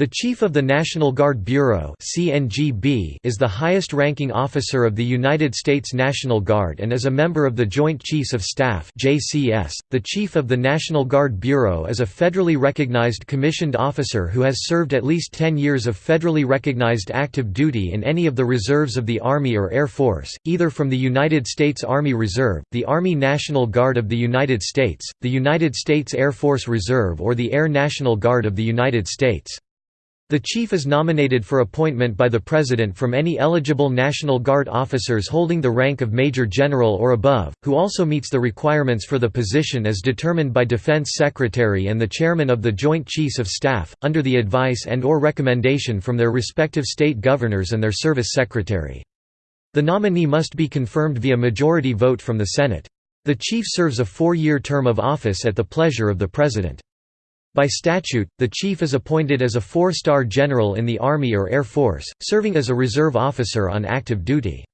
The Chief of the National Guard Bureau is the highest-ranking officer of the United States National Guard and is a member of the Joint Chiefs of Staff .The Chief of the National Guard Bureau is a federally recognized commissioned officer who has served at least 10 years of federally recognized active duty in any of the reserves of the Army or Air Force, either from the United States Army Reserve, the Army National Guard of the United States, the United States Air Force Reserve or the Air National Guard of the United States. The chief is nominated for appointment by the President from any eligible National Guard officers holding the rank of Major General or above, who also meets the requirements for the position as determined by Defense Secretary and the Chairman of the Joint Chiefs of Staff, under the advice and or recommendation from their respective state governors and their service secretary. The nominee must be confirmed via majority vote from the Senate. The chief serves a four-year term of office at the pleasure of the President. By statute, the chief is appointed as a four-star general in the Army or Air Force, serving as a reserve officer on active duty.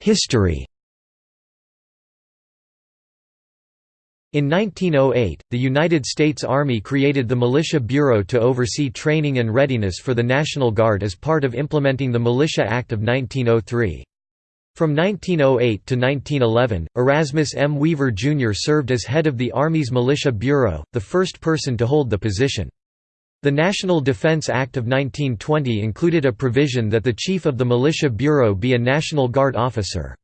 History In 1908, the United States Army created the Militia Bureau to oversee training and readiness for the National Guard as part of implementing the Militia Act of 1903. From 1908 to 1911, Erasmus M. Weaver Jr. served as head of the Army's Militia Bureau, the first person to hold the position. The National Defense Act of 1920 included a provision that the chief of the Militia Bureau be a National Guard officer.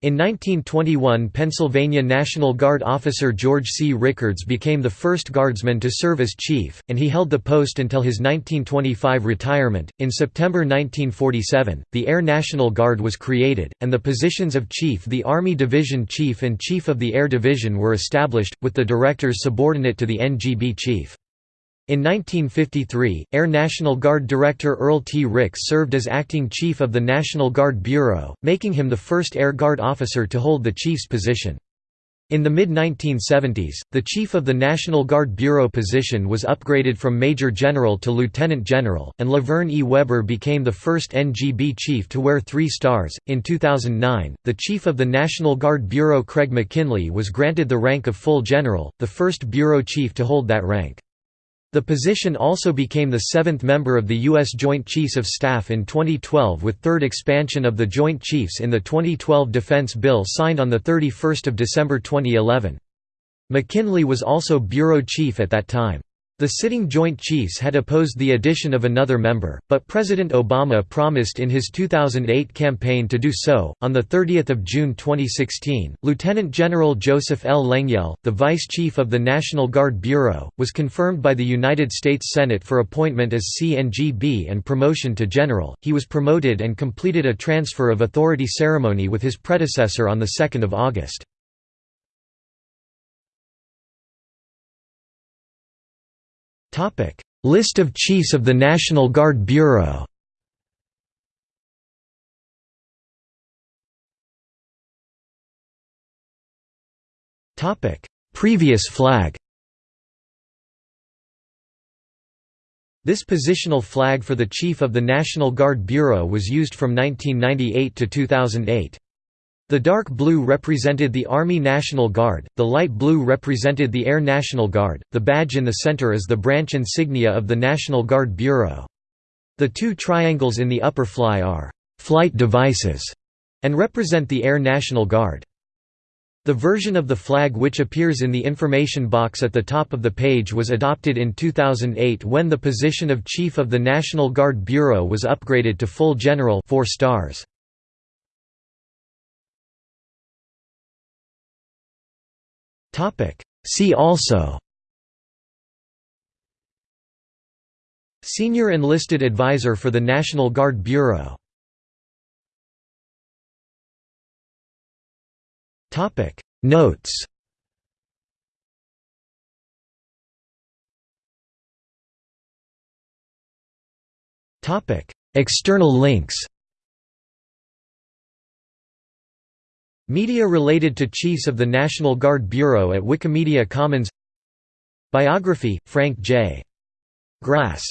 In 1921 Pennsylvania National Guard officer George C. Rickards became the first guardsman to serve as chief, and he held the post until his 1925 retirement. In September 1947, the Air National Guard was created, and the positions of Chief the Army Division Chief and Chief of the Air Division were established, with the directors subordinate to the NGB Chief. In 1953, Air National Guard Director Earl T. Ricks served as acting chief of the National Guard Bureau, making him the first Air Guard officer to hold the chief's position. In the mid-1970s, the chief of the National Guard Bureau position was upgraded from major general to lieutenant general, and La Vern E. Weber became the first NGB chief to wear three stars. In 2009, the chief of the National Guard Bureau Craig McKinley was granted the rank of full general, the first bureau chief to hold that rank. The position also became the seventh member of the U.S. Joint Chiefs of Staff in 2012 with third expansion of the Joint Chiefs in the 2012 Defense Bill signed on 31 December 2011. McKinley was also Bureau Chief at that time. The sitting Joint Chiefs had opposed the addition of another member, but President Obama promised in his 2008 campaign to do so. On the 30th of June 2016, Lieutenant General Joseph L. Lengyel, the Vice Chief of the National Guard Bureau, was confirmed by the United States Senate for appointment as CNGB and promotion to general. He was promoted and completed a transfer of authority ceremony with his predecessor on the 2nd of August. List of Chiefs of the National Guard Bureau. Previous flag. This positional flag for the Chief of the National Guard Bureau was used from 1998 to 2008. The dark blue represented the Army National Guard, the light blue represented the Air National Guard, the badge in the center is the branch insignia of the National Guard Bureau. The two triangles in the upper fly are «flight devices» and represent the Air National Guard. The version of the flag which appears in the information box at the top of the page was adopted in 2008 when the position of Chief of the National Guard Bureau was upgraded to full general 4 stars. See also. Senior Enlisted Advisor for the National Guard Bureau. Notes. External links Media related to Chiefs of the National Guard Bureau at Wikimedia Commons Biography, Frank J. Grass